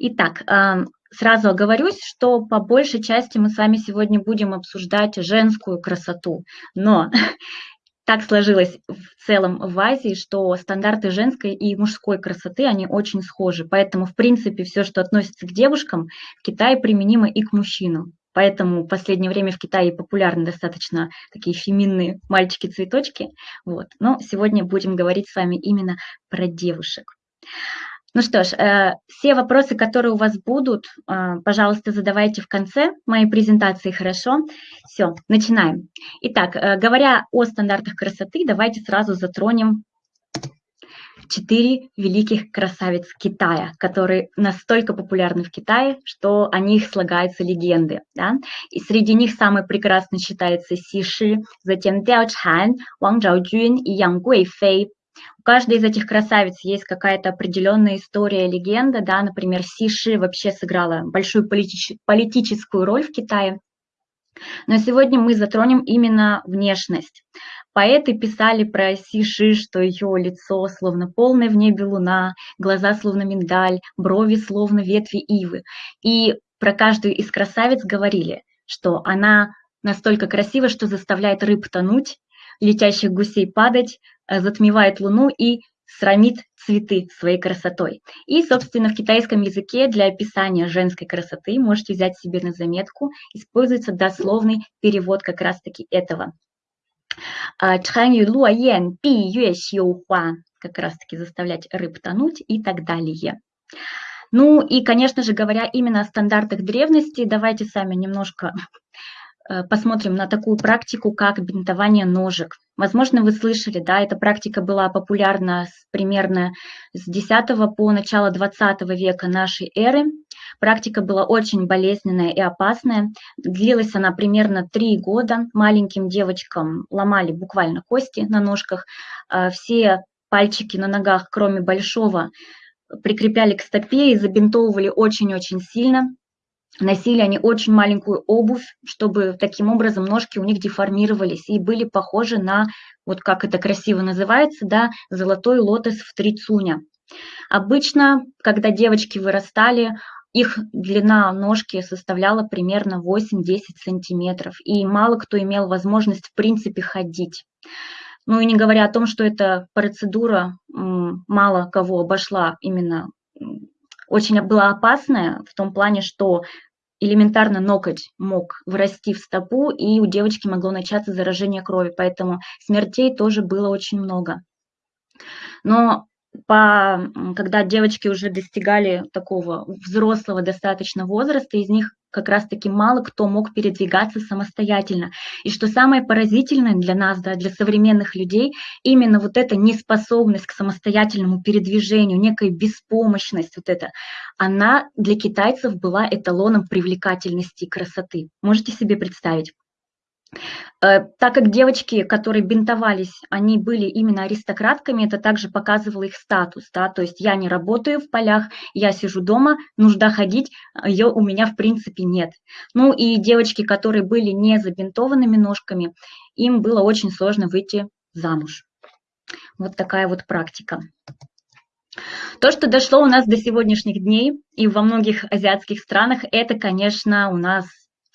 Итак, сразу оговорюсь, что по большей части мы с вами сегодня будем обсуждать женскую красоту, но так сложилось в целом в Азии, что стандарты женской и мужской красоты, они очень схожи. Поэтому, в принципе, все, что относится к девушкам, в Китае применимо и к мужчинам. Поэтому в последнее время в Китае популярны достаточно такие феминные мальчики-цветочки. Вот. Но сегодня будем говорить с вами именно про девушек. Ну что ж, э, все вопросы, которые у вас будут, э, пожалуйста, задавайте в конце моей презентации, хорошо? Все, начинаем. Итак, э, говоря о стандартах красоты, давайте сразу затронем четыре великих красавиц Китая, которые настолько популярны в Китае, что о них слагаются легенды. Да? И среди них самой прекрасной считается Си Ши, затем Дяо Чан, Ван Чжаojun и Ян Гуэйфэй, у каждой из этих красавиц есть какая-то определенная история, легенда, да, например, Сиши вообще сыграла большую политич политическую роль в Китае. Но сегодня мы затронем именно внешность. Поэты писали про Сиши, что ее лицо словно полная в небе луна, глаза словно миндаль, брови словно ветви ивы. И про каждую из красавиц говорили, что она настолько красива, что заставляет рыб тонуть, летящих гусей падать, Э, затмевает Луну и срамит цветы своей красотой. И, собственно, в китайском языке для описания женской красоты можете взять себе на заметку, используется дословный перевод как раз-таки этого. А, как раз-таки заставлять рыб тонуть и так далее. Ну и, конечно же, говоря именно о стандартах древности, давайте сами немножко посмотрим на такую практику, как бинтование ножек. Возможно, вы слышали, да, эта практика была популярна с, примерно с 10 по начало 20 века нашей эры. Практика была очень болезненная и опасная. Длилась она примерно 3 года. Маленьким девочкам ломали буквально кости на ножках. Э, все пальчики на ногах, кроме большого, прикрепляли к стопе и забинтовывали очень-очень сильно. Носили они очень маленькую обувь, чтобы таким образом ножки у них деформировались и были похожи на, вот как это красиво называется, да, золотой лотос в три цуня. Обычно, когда девочки вырастали, их длина ножки составляла примерно 8-10 сантиметров, и мало кто имел возможность в принципе ходить. Ну и не говоря о том, что эта процедура мало кого обошла именно очень была опасная в том плане, что элементарно ноготь мог врасти в стопу, и у девочки могло начаться заражение крови, поэтому смертей тоже было очень много. Но по, когда девочки уже достигали такого взрослого достаточно возраста, из них как раз-таки мало кто мог передвигаться самостоятельно. И что самое поразительное для нас, да, для современных людей, именно вот эта неспособность к самостоятельному передвижению, некая беспомощность вот эта, она для китайцев была эталоном привлекательности и красоты. Можете себе представить? Э, так как девочки, которые бинтовались, они были именно аристократками, это также показывало их статус, да, то есть я не работаю в полях, я сижу дома, нужда ходить, ее у меня в принципе нет. Ну и девочки, которые были не забинтованными ножками, им было очень сложно выйти замуж. Вот такая вот практика. То, что дошло у нас до сегодняшних дней и во многих азиатских странах, это, конечно, у нас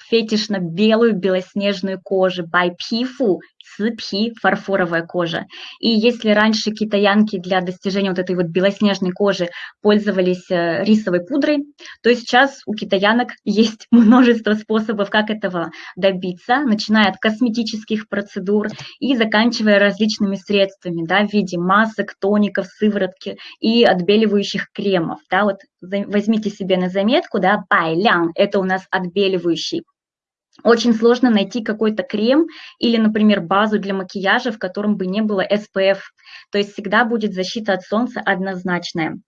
фетиш на белую белоснежную кожу, байпифу, ципи, фарфоровая кожа. И если раньше китаянки для достижения вот этой вот белоснежной кожи пользовались э, рисовой пудрой, то сейчас у китаянок есть множество способов, как этого добиться, начиная от косметических процедур и заканчивая различными средствами, да, в виде масок, тоников, сыворотки и отбеливающих кремов. Да, вот возьмите себе на заметку, да, байлян, это у нас отбеливающий очень сложно найти какой-то крем или, например, базу для макияжа, в котором бы не было SPF. То есть всегда будет защита от солнца однозначная.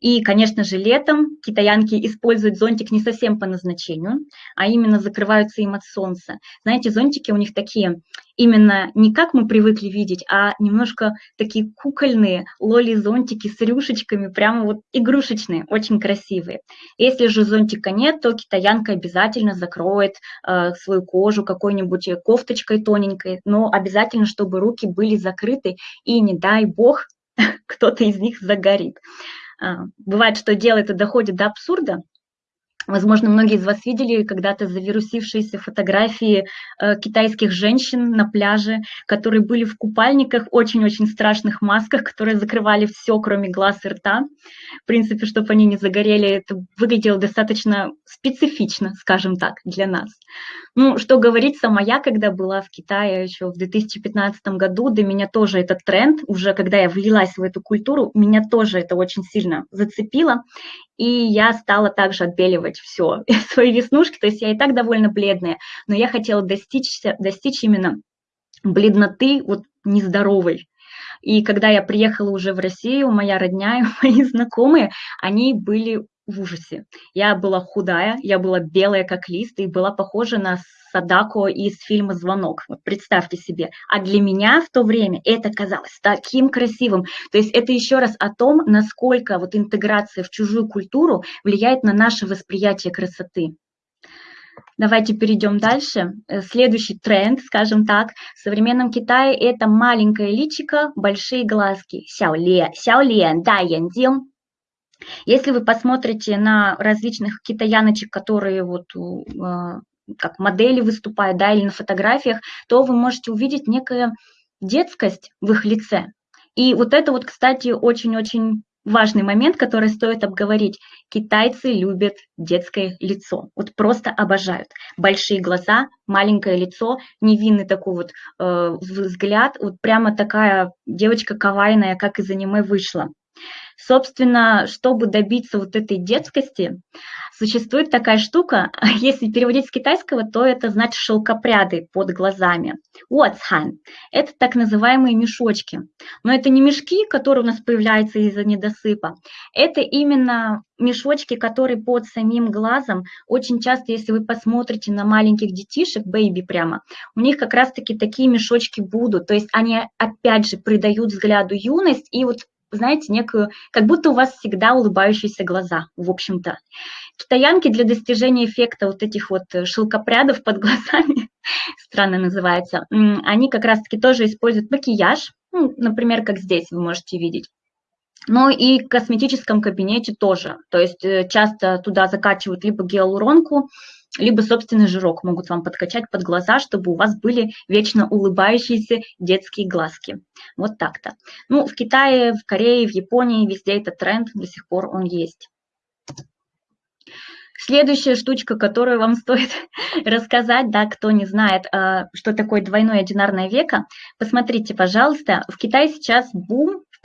И, конечно же, летом китаянки используют зонтик не совсем по назначению, а именно закрываются им от солнца. Знаете, зонтики у них такие именно не как мы привыкли видеть, а немножко такие кукольные лоли-зонтики с рюшечками, прямо вот игрушечные, очень красивые. Если же зонтика нет, то китаянка обязательно закроет э, свою кожу какой-нибудь кофточкой тоненькой, но обязательно, чтобы руки были закрыты, и не дай бог, кто-то из них загорит. А, бывает, что дело это доходит до абсурда, Возможно, многие из вас видели когда-то завирусившиеся фотографии э, китайских женщин на пляже, которые были в купальниках, очень-очень страшных масках, которые закрывали все, кроме глаз и рта. В принципе, чтобы они не загорели, это выглядело достаточно специфично, скажем так, для нас. Ну, что говорить, сама я, когда была в Китае еще в 2015 году, до меня тоже этот тренд, уже когда я влилась в эту культуру, меня тоже это очень сильно зацепило и я стала также отбеливать все, свои веснушки, то есть я и так довольно бледная, но я хотела достичь, достичь именно бледноты вот нездоровой. И когда я приехала уже в Россию, моя родня и мои знакомые, они были в ужасе. Я была худая, я была белая как лист и была похожа на Садако из фильма «Звонок». Вот представьте себе. А для меня в то время это казалось таким красивым. То есть это еще раз о том, насколько вот интеграция в чужую культуру влияет на наше восприятие красоты. Давайте перейдем дальше. Э, следующий тренд, скажем так, в современном Китае это маленькое личико, большие глазки. Сяоле, сяолен, да, яндин. Если вы посмотрите на различных китаяночек, которые вот э, как модели выступают, да, или на фотографиях, то вы можете увидеть некая детскость в их лице. И вот это вот, кстати, очень-очень важный момент, который стоит обговорить. Китайцы любят детское лицо, вот просто обожают. Большие глаза, маленькое лицо, невинный такой вот э, взгляд, вот прямо такая девочка кавайная, как из аниме вышла. Собственно, чтобы добиться вот этой детскости, существует такая штука, если переводить с китайского, то это значит шелкопряды под глазами. Уотсхан – это так называемые мешочки. Но это не мешки, которые у нас появляются из-за недосыпа. Это именно мешочки, которые под самим глазом. Очень часто, если вы посмотрите на маленьких детишек, бэйби прямо, у них как раз-таки такие мешочки будут. То есть они опять же придают взгляду юность и вот знаете, некую, как будто у вас всегда улыбающиеся глаза, в общем-то. Китаянки для достижения эффекта вот этих вот э, шелкопрядов под глазами, странно называется, они как раз-таки тоже используют макияж, ну, например, как здесь вы можете видеть. Но и в косметическом кабинете тоже. То есть э, часто туда закачивают либо гиалуронку, либо собственный жирок могут вам подкачать под глаза, чтобы у вас были вечно улыбающиеся детские глазки. Вот так-то. Ну, в Китае, в Корее, в Японии, везде этот тренд, до сих пор он есть. Следующая штучка, которую вам стоит рассказать, да, кто не знает, а, что такое двойное одинарное веко, посмотрите, пожалуйста, в Китае сейчас бум в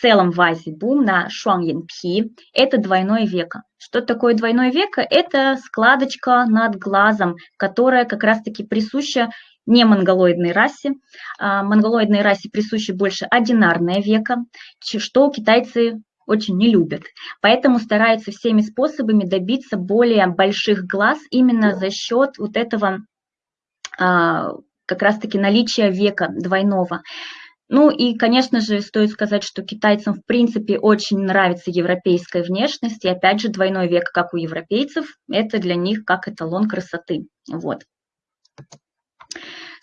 целом в бум на шуангьянпи – это двойное веко. Что такое двойное веко? Это складочка над глазом, которая как раз-таки присуща не монголоидной расе. А монголоидной расе присуще больше одинарное веко, что китайцы очень не любят. Поэтому стараются всеми способами добиться более больших глаз именно за счет вот этого а, как раз-таки наличия века двойного. Ну и, конечно же, стоит сказать, что китайцам в принципе очень нравится европейская внешность, и опять же двойной век, как у европейцев, это для них как эталон красоты. Вот.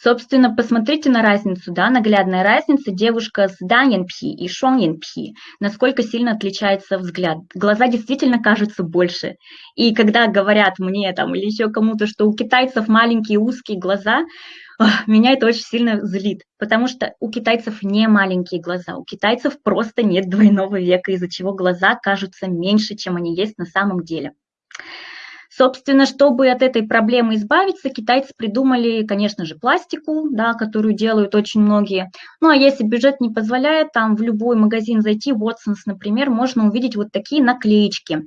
Собственно, посмотрите на разницу, да, наглядная разница, девушка с даньянпи и шонгянпи, насколько сильно отличается взгляд. Глаза действительно кажутся больше. И когда говорят мне там или еще кому-то, что у китайцев маленькие узкие глаза, меня это очень сильно злит, потому что у китайцев не маленькие глаза, у китайцев просто нет двойного века, из-за чего глаза кажутся меньше, чем они есть на самом деле. Собственно, чтобы от этой проблемы избавиться, китайцы придумали, конечно же, пластику, да, которую делают очень многие. Ну а если бюджет не позволяет, там в любой магазин зайти, Watsons, например, можно увидеть вот такие наклеечки.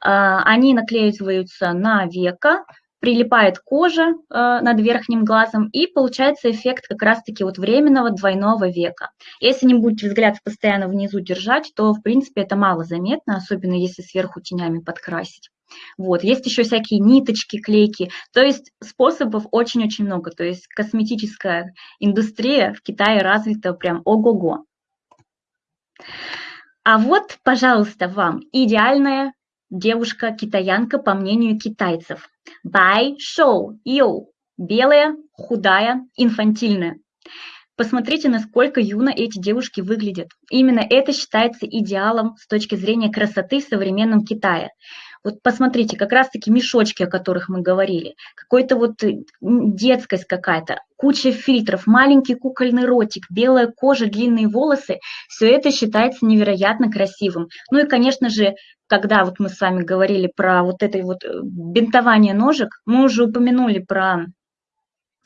А, они наклеиваются на века, прилипает кожа э, над верхним глазом, и получается эффект как раз-таки вот временного двойного века. Если не будете взгляд постоянно внизу держать, то, в принципе, это мало заметно, особенно если сверху тенями подкрасить. Вот. Есть еще всякие ниточки, клейки. То есть способов очень-очень много. То есть косметическая индустрия в Китае развита прям ого-го. А вот, пожалуйста, вам идеальная девушка-китаянка по мнению китайцев. Бай, шоу, йоу. Белая, худая, инфантильная. посмотрите, насколько юно эти девушки выглядят. Именно это считается идеалом с точки зрения красоты в современном Китае. Вот посмотрите, как раз-таки мешочки, о которых мы говорили, какой-то вот э, детскость какая-то, куча фильтров, маленький кукольный ротик, белая кожа, длинные волосы, все это считается невероятно красивым. Ну и, конечно же, когда вот мы с вами говорили про вот это вот э, бинтование ножек, мы уже упомянули про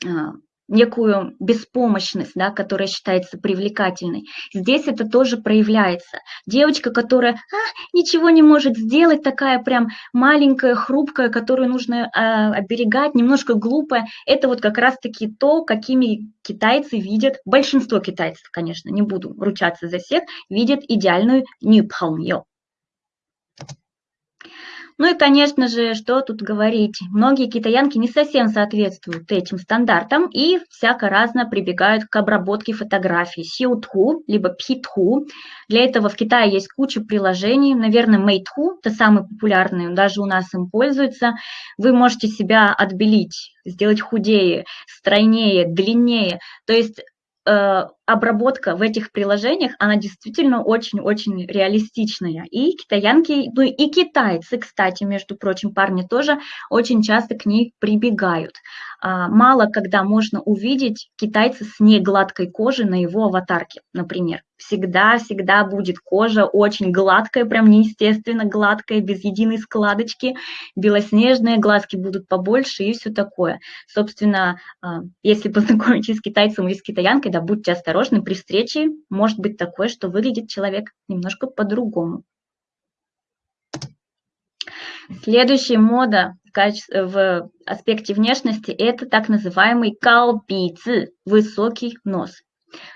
а, некую беспомощность, да, которая считается привлекательной. Здесь это тоже проявляется. Девочка, которая а, ничего не может сделать, такая прям маленькая, хрупкая, которую нужно а, оберегать, немножко глупая, это вот как раз-таки то, какими китайцы видят, большинство китайцев, конечно, не буду ручаться за всех, видят идеальную нюпхалмьё. Ну и, конечно же, что тут говорить, многие китаянки не совсем соответствуют этим стандартам и всяко разно прибегают к обработке фотографий сиутху, либо пхитху. Для этого в Китае есть куча приложений, наверное, мейтху, это самый популярный, даже у нас им пользуются. Вы можете себя отбелить, сделать худее, стройнее, длиннее. То есть обработка в этих приложениях, она действительно очень-очень реалистичная. И китаянки, ну и китайцы, кстати, между прочим, парни тоже очень часто к ней прибегают. А, мало когда можно увидеть китайца с негладкой кожей на его аватарке, например. Всегда-всегда будет кожа очень гладкая, прям неестественно гладкая, без единой складочки, белоснежные, глазки будут побольше и все такое. Собственно, а, если познакомитесь с китайцем или с китаянкой, да, будьте осторожны, при встрече может быть такое, что выглядит человек немножко по-другому. Следующая мода в аспекте внешности – это так называемый каопици – высокий нос.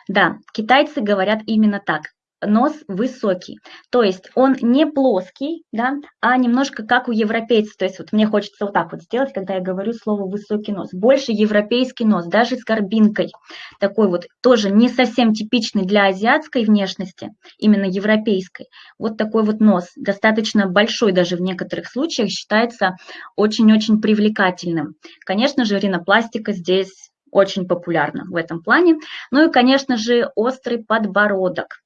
Да, китайцы говорят именно так нос высокий. То есть он не плоский, да, а немножко как у европейцев. То есть вот мне хочется вот так вот сделать, когда я говорю слово высокий нос. Больше европейский нос, даже с горбинкой. Такой вот тоже не совсем типичный для азиатской внешности, именно европейской. Вот такой вот нос, достаточно большой даже в некоторых случаях, считается очень-очень привлекательным. Конечно же, ринопластика здесь очень популярна в этом плане. Ну и, конечно же, острый подбородок.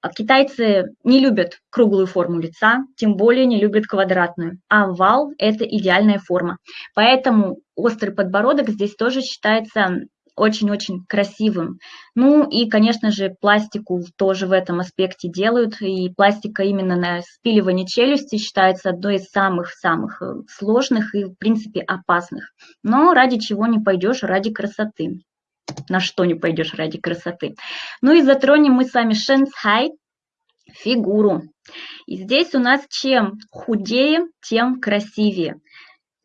А китайцы не любят круглую форму лица, тем более не любят квадратную. А овал – это идеальная форма. Поэтому острый подбородок здесь тоже считается очень-очень красивым. Ну и, конечно же, пластику тоже в этом аспекте делают, и пластика именно на спиливание челюсти считается одной из самых-самых э, сложных и, в принципе, опасных. Но ради чего не пойдешь, ради красоты. На что не пойдешь ради красоты. Ну и затронем мы с вами шенцхай, фигуру. И здесь у нас чем худее, тем красивее.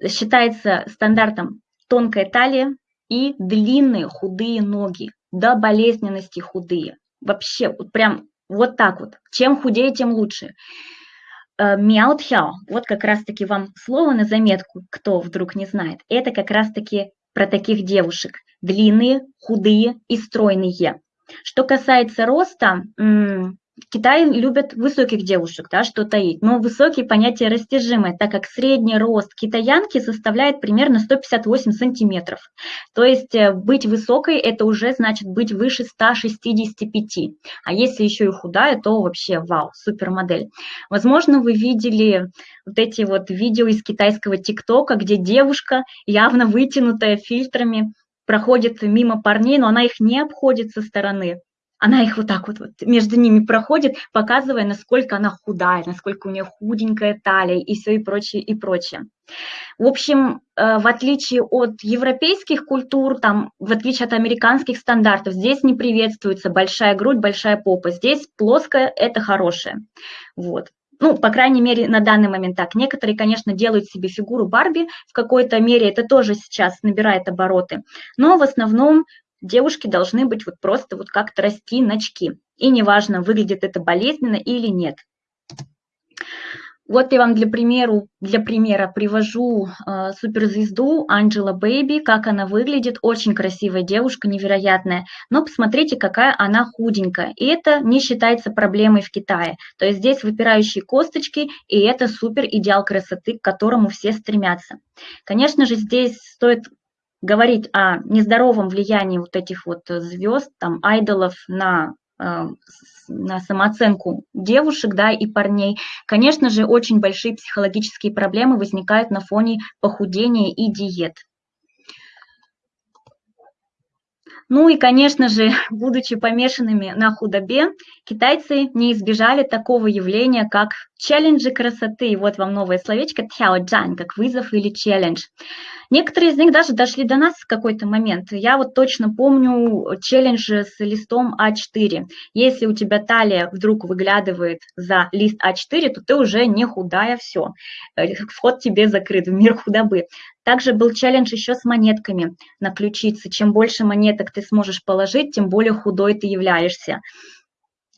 Считается стандартом тонкая талия, и длинные худые ноги, до болезненности худые. Вообще, вот прям вот так вот. Чем худее, тем лучше. Э, мяутхяо, вот как раз-таки вам слово на заметку, кто вдруг не знает, это как раз-таки про таких девушек. Длинные, худые и стройные. Что касается роста, Китай любит высоких девушек, да, что таить, но высокие понятие растяжимое, так как средний рост китаянки составляет примерно 158 сантиметров. То есть э, быть высокой – это уже значит быть выше 165. А если еще и худая, то вообще вау, супермодель. Возможно, вы видели вот эти вот видео из китайского ТикТока, где девушка, явно вытянутая фильтрами, проходит мимо парней, но она их не обходит со стороны она их вот так вот, вот между ними проходит, показывая, насколько она худая, насколько у нее худенькая талия и все и прочее, и прочее. В общем, э, в отличие от европейских культур, там, в отличие от американских стандартов, здесь не приветствуется большая грудь, большая попа. Здесь плоская – это хорошее. Вот. Ну, по крайней мере, на данный момент так. Некоторые, конечно, делают себе фигуру Барби, в какой-то мере это тоже сейчас набирает обороты. Но в основном девушки должны быть вот просто вот как-то расти начки. И неважно, выглядит это болезненно или нет. Вот я вам для, примеру, для примера привожу э, суперзвезду Анджела Бэйби, как она выглядит. Очень красивая девушка, невероятная. Но посмотрите, какая она худенькая. И это не считается проблемой в Китае. То есть здесь выпирающие косточки, и это супер идеал красоты, к которому все стремятся. Конечно же, здесь стоит говорить о нездоровом влиянии вот этих вот звезд, там, айдолов на э, на самооценку девушек да, и парней, конечно же, очень большие психологические проблемы возникают на фоне похудения и диет. Ну и, конечно же, будучи помешанными на худобе, китайцы не избежали такого явления, как челленджи красоты. Вот вам новое словечко тяоджан, как вызов или челлендж. Некоторые из них даже дошли до нас в какой-то момент. Я вот точно помню челлендж с листом А4. Если у тебя талия вдруг выглядывает за лист А4, то ты уже не худая, все. Э, вход тебе закрыт в мир худобы. Также был челлендж еще с монетками на ключице. Чем больше монеток ты сможешь положить, тем более худой ты являешься.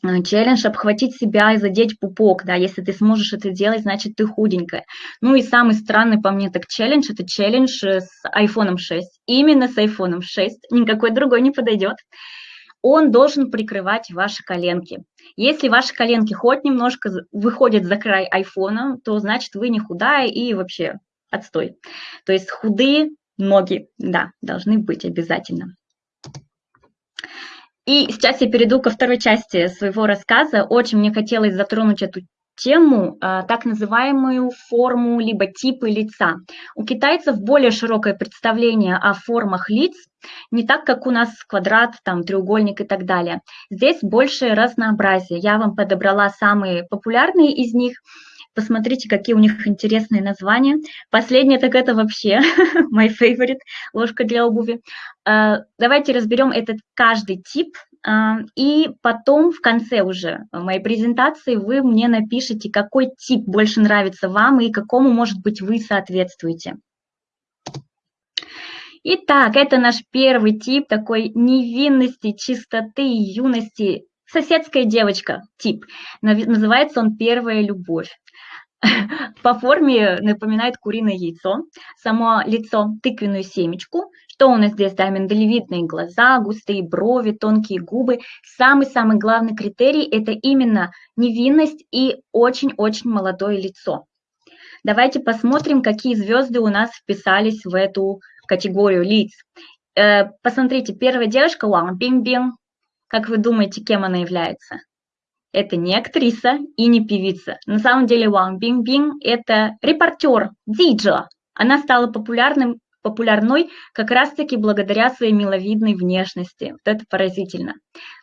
Э, челлендж обхватить себя и задеть пупок, да, если ты сможешь это делать, значит, ты худенькая. Ну и самый странный по мне так челлендж, это челлендж э, с iPhone 6. Именно с iPhone 6, никакой другой не подойдет. Он должен прикрывать ваши коленки. Если ваши коленки хоть немножко выходят за край айфона, то значит вы не худая и вообще отстой. То есть худые ноги, да, должны быть обязательно. И сейчас я перейду ко второй части своего рассказа. Очень мне хотелось затронуть эту тему, а, так называемую форму либо типы лица. У китайцев более широкое представление о формах лиц, не так, как у нас квадрат, там, треугольник и так далее. Здесь больше разнообразие. Я вам подобрала самые популярные из них. Посмотрите, какие у них интересные названия. Последнее, так это вообще my favorite, ложка для обуви. А, давайте разберем этот каждый тип, а, и потом в конце уже моей презентации вы мне напишите, какой тип больше нравится вам и какому, может быть, вы соответствуете. Итак, это наш первый тип такой невинности, чистоты, юности, соседская девочка тип. Называется он «Первая любовь». По форме напоминает куриное яйцо, само лицо тыквенную семечку. Что у нас здесь? Да, миндалевидные глаза, густые брови, тонкие губы. Самый-самый главный критерий – это именно невинность и очень-очень молодое лицо. Давайте посмотрим, какие звезды у нас вписались в эту категорию лиц. Э, посмотрите, первая девушка Ван Бинг-Бинг. Как вы думаете, кем она является? Это не актриса и не певица. На самом деле Ван Бинг-Бинг – это репортер, диджа. Она стала популярным, популярной как раз-таки благодаря своей миловидной внешности. Вот это поразительно.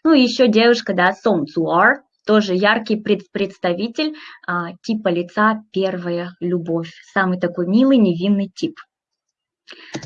Ну и еще девушка, да, Сон Цуар, тоже яркий представитель а, типа лица «Первая любовь». Самый такой милый, невинный тип.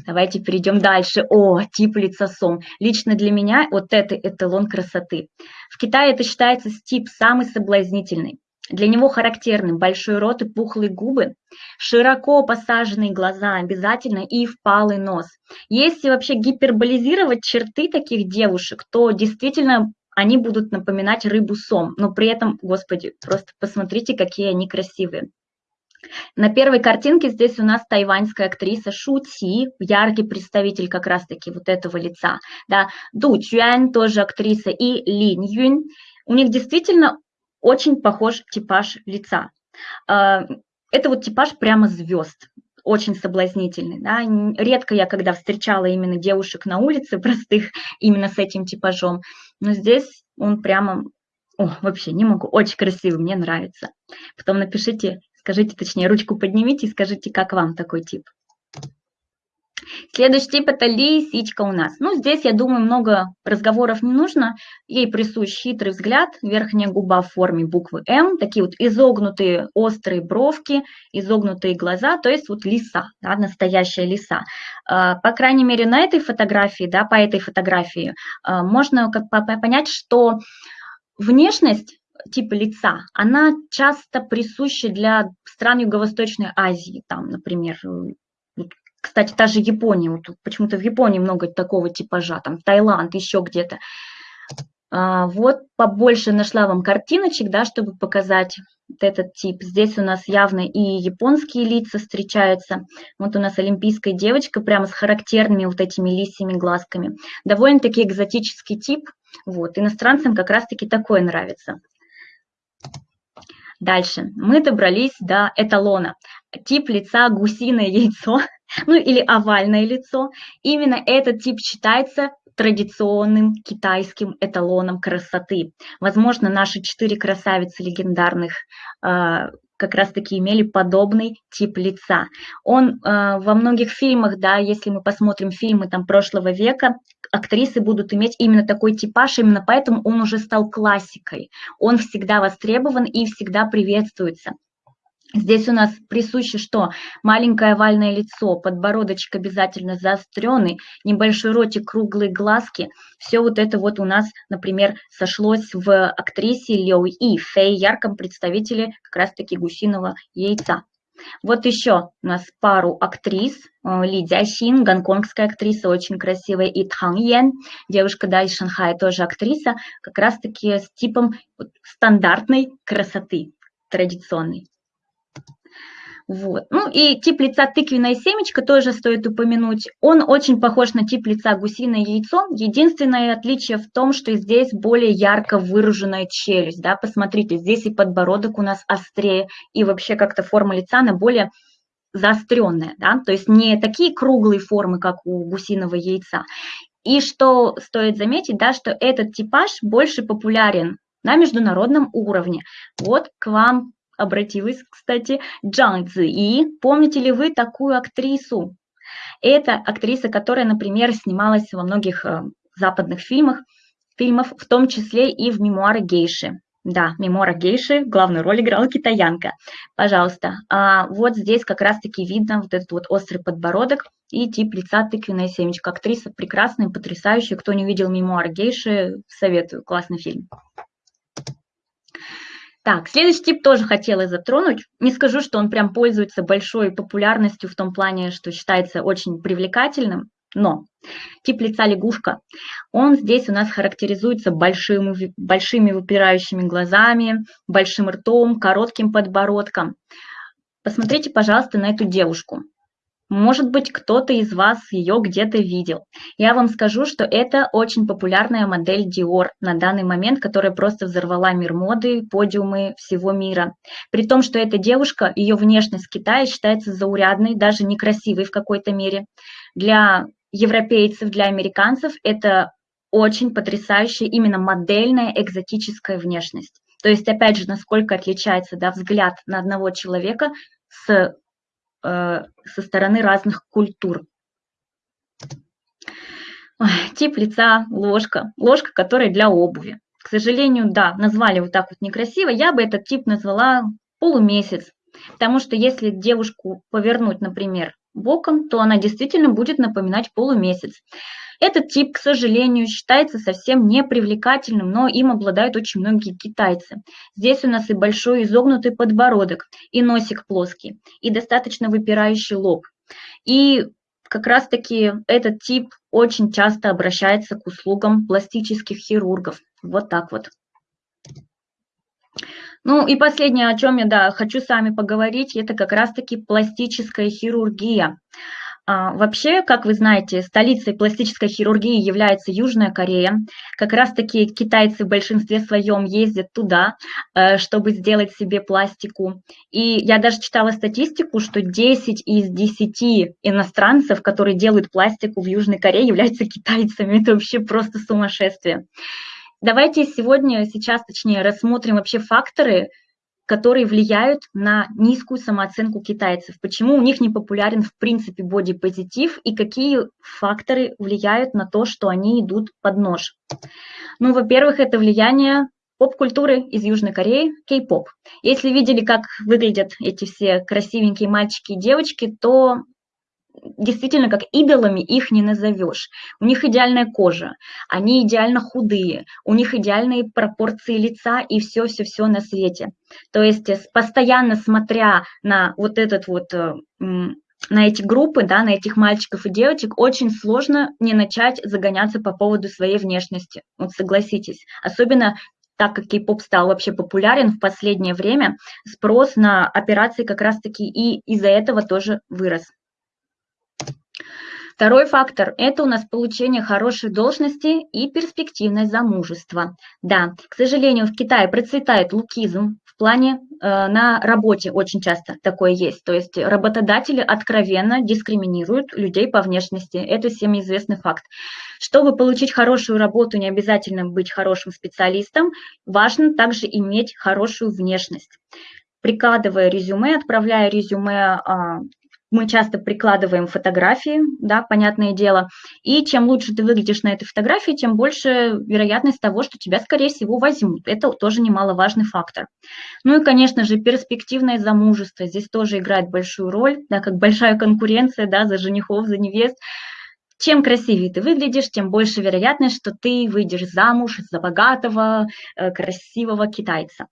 Давайте перейдем дальше. О, тип лица сом. Лично для меня вот это эталон красоты. В Китае это считается тип самый соблазнительный. Для него характерны большой рот и пухлые губы, широко посаженные глаза обязательно и впалый нос. Если вообще гиперболизировать черты таких девушек, то действительно они будут напоминать рыбу сом, но при этом, господи, просто посмотрите, какие они красивые. На первой картинке здесь у нас тайваньская актриса Шу Ци, яркий представитель как раз-таки вот этого лица. Да. Ду Чуэн тоже актриса и Лин Юнь. У них действительно очень похож типаж лица. А, это вот типаж прямо звезд, очень соблазнительный. Да? Редко я когда встречала именно девушек на улице простых именно с этим типажом, но здесь он прямо, о, вообще не могу, очень красивый, мне нравится. Потом напишите, Скажите, точнее, ручку поднимите и скажите, как вам такой тип. Следующий тип – это лисичка у нас. Ну, здесь, я думаю, много разговоров не нужно. Ей присущ хитрый взгляд, верхняя губа в форме буквы М, такие вот изогнутые острые бровки, изогнутые глаза, то есть вот лиса, да, настоящая лиса. А, по крайней мере, на этой фотографии, да, по этой фотографии а, можно понять, что внешность типа лица, она часто присуща для стран Юго-Восточной Азии, там, например, э, кстати, та же Япония, вот почему-то в Японии много такого типажа, там Таиланд, еще где-то. А, вот побольше нашла вам картиночек, да, чтобы показать этот тип. Здесь у нас явно и японские лица встречаются. Вот у нас олимпийская девочка прямо с характерными вот этими лисьими глазками. Довольно-таки экзотический тип. Вот, иностранцам как раз-таки такое нравится. Дальше. Мы добрались до эталона. Тип лица гусиное яйцо. ну или овальное лицо. Именно этот тип считается традиционным китайским эталоном красоты. Возможно, наши четыре красавицы легендарных э, как раз-таки имели подобный тип лица. Он э, во многих фильмах, да, если мы посмотрим фильмы там прошлого века, актрисы будут иметь именно такой типаж, именно поэтому он уже стал классикой. Он всегда востребован и всегда приветствуется. Здесь у нас присуще что? Маленькое овальное лицо, подбородочек обязательно заостренный, небольшой ротик, круглые глазки. Все вот это вот у нас, например, сошлось в актрисе Лео И, Фэй, ярком представителе как раз-таки гусиного яйца. Вот еще у нас пару актрис. Э, Ли Дзясин, гонконгская актриса, очень красивая, и Тхан Йен, девушка, да, из Шанхая, тоже актриса, как раз-таки с типом стандартной красоты, традиционной. Вот. Ну и тип лица тыквенная семечко тоже стоит упомянуть. Он очень похож на тип лица гусиное яйцо. Единственное отличие в том, что здесь более ярко выраженная челюсть. Да? Посмотрите, здесь и подбородок у нас острее, и вообще как-то форма лица, она более заостренная. Да? То есть не такие круглые формы, как у гусиного яйца. И что стоит заметить, да, что этот типаж больше популярен на международном уровне. Вот к вам обратилась, кстати, Джан И Помните ли вы такую актрису? Это актриса, которая, например, снималась во многих э, западных фильмах, фильмов, в том числе и в «Мемуары гейши». Да, «Мемуары гейши» главную роль играла китаянка. Пожалуйста. А вот здесь как раз-таки видно вот этот вот острый подбородок и тип лица тыквенная семечка. Актриса прекрасная, потрясающая. Кто не видел «Мемуары гейши», советую. Классный фильм. Так, следующий тип тоже хотела затронуть. Не скажу, что он прям пользуется большой популярностью в том плане, что считается очень привлекательным, но тип лица лягушка, он здесь у нас характеризуется большими, большими выпирающими глазами, большим ртом, коротким подбородком. Посмотрите, пожалуйста, на эту девушку. Может быть, кто-то из вас ее где-то видел. Я вам скажу, что это очень популярная модель Dior на данный момент, которая просто взорвала мир моды, подиумы всего мира. При том, что эта девушка, ее внешность в Китае считается заурядной, даже некрасивой в какой-то мере. Для европейцев, для американцев это очень потрясающая именно модельная экзотическая внешность. То есть, опять же, насколько отличается да, взгляд на одного человека с со стороны разных культур. Тип лица – ложка. Ложка, которая для обуви. К сожалению, да, назвали вот так вот некрасиво. Я бы этот тип назвала полумесяц. Потому что если девушку повернуть, например, боком, то она действительно будет напоминать полумесяц. Этот тип, к сожалению, считается совсем непривлекательным, но им обладают очень многие китайцы. Здесь у нас и большой изогнутый подбородок, и носик плоский, и достаточно выпирающий лоб. И как раз-таки этот тип очень часто обращается к услугам пластических хирургов. Вот так вот. Ну и последнее, о чем я да, хочу с вами поговорить, это как раз-таки пластическая хирургия. А, вообще, как вы знаете, столицей пластической хирургии является Южная Корея. Как раз-таки китайцы в большинстве своем ездят туда, э, чтобы сделать себе пластику. И я даже читала статистику, что 10 из 10 иностранцев, которые делают пластику в Южной Корее, являются китайцами. Это вообще просто сумасшествие. Давайте сегодня, сейчас точнее, рассмотрим вообще факторы, которые влияют на низкую самооценку китайцев. Почему у них не популярен в принципе бодипозитив и какие факторы влияют на то, что они идут под нож. Ну, во-первых, это влияние поп-культуры из Южной Кореи, кей-поп. Если видели, как выглядят эти все красивенькие мальчики и девочки, то действительно как идолами их не назовешь. У них идеальная кожа, они идеально худые, у них идеальные пропорции лица и все-все-все на свете. То есть э, постоянно смотря на вот этот вот э, на эти группы, да, на этих мальчиков и девочек, очень сложно не начать загоняться по поводу своей внешности. Вот согласитесь. Особенно так как кей-поп стал вообще популярен в последнее время, спрос на операции как раз-таки и из-за этого тоже вырос. Второй фактор – это у нас получение хорошей должности и перспективное замужество. Да, к сожалению, в Китае процветает лукизм в плане э, на работе очень часто такое есть. То есть работодатели откровенно дискриминируют людей по внешности. Это всем известный факт. Чтобы получить хорошую работу, не обязательно быть хорошим специалистом, важно также иметь хорошую внешность прикладывая резюме, отправляя резюме а, мы часто прикладываем фотографии, да, понятное дело, и чем лучше ты выглядишь на этой фотографии, тем больше вероятность того, что тебя, скорее всего, возьмут. Это тоже немаловажный фактор. Ну и, конечно же, перспективное замужество здесь тоже играет большую роль, да, как большая конкуренция, да, за женихов, за невест. Чем красивее ты выглядишь, тем больше вероятность, что ты выйдешь замуж за богатого, э, красивого китайца.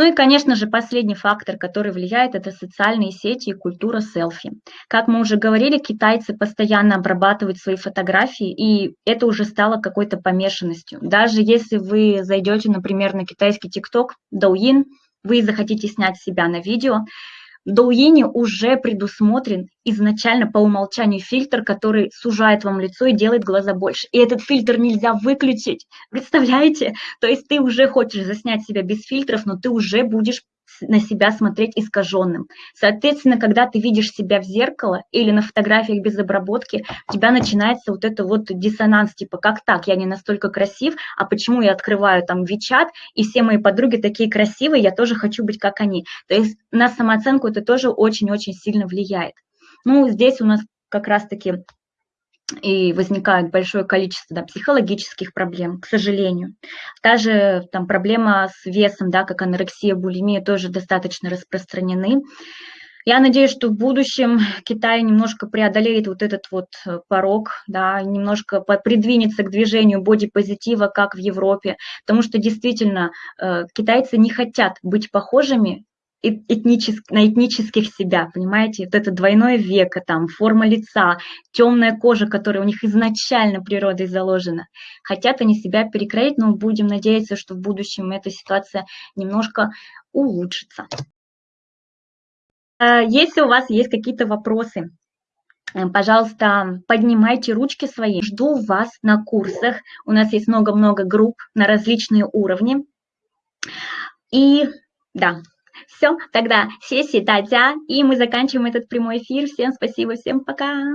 Ну и, конечно же, последний фактор, который влияет, это социальные сети и культура селфи. Как мы уже говорили, китайцы постоянно обрабатывают свои фотографии, и это уже стало какой-то помешанностью. Даже если вы зайдете, например, на китайский ТикТок, Douyin, вы захотите снять себя на видео, Douyin уже предусмотрен изначально по умолчанию фильтр, который сужает вам лицо и делает глаза больше. И этот фильтр нельзя выключить. Представляете? То есть ты уже хочешь заснять себя без фильтров, но ты уже будешь на себя смотреть искаженным. Соответственно, когда ты видишь себя в зеркало или на фотографиях без обработки, у тебя начинается вот это вот диссонанс, типа, как так, я не настолько красив, а почему я открываю там Вичат, и все мои подруги такие красивые, я тоже хочу быть как они. То есть на самооценку это тоже очень-очень сильно влияет. Ну, здесь у нас как раз-таки и возникает большое количество да, психологических проблем, к сожалению. Та там проблема с весом, да, как анорексия, булимия, тоже достаточно распространены. Я надеюсь, что в будущем Китай немножко преодолеет вот этот вот э, порог, да, немножко придвинется к движению бодипозитива, как в Европе, потому что действительно э, китайцы не хотят быть похожими этнических, на этнических себя, понимаете? Вот это двойное веко, там, форма лица, темная кожа, которая у них изначально природой заложена. Хотят они себя перекроить, но будем надеяться, что в будущем эта ситуация немножко улучшится. Э, если у вас есть какие-то вопросы, э, пожалуйста, поднимайте ручки свои. Жду вас на курсах. У нас есть много-много групп на различные уровни. И да, все, тогда сессии, Татья, и мы заканчиваем этот прямой эфир. Всем спасибо, всем пока.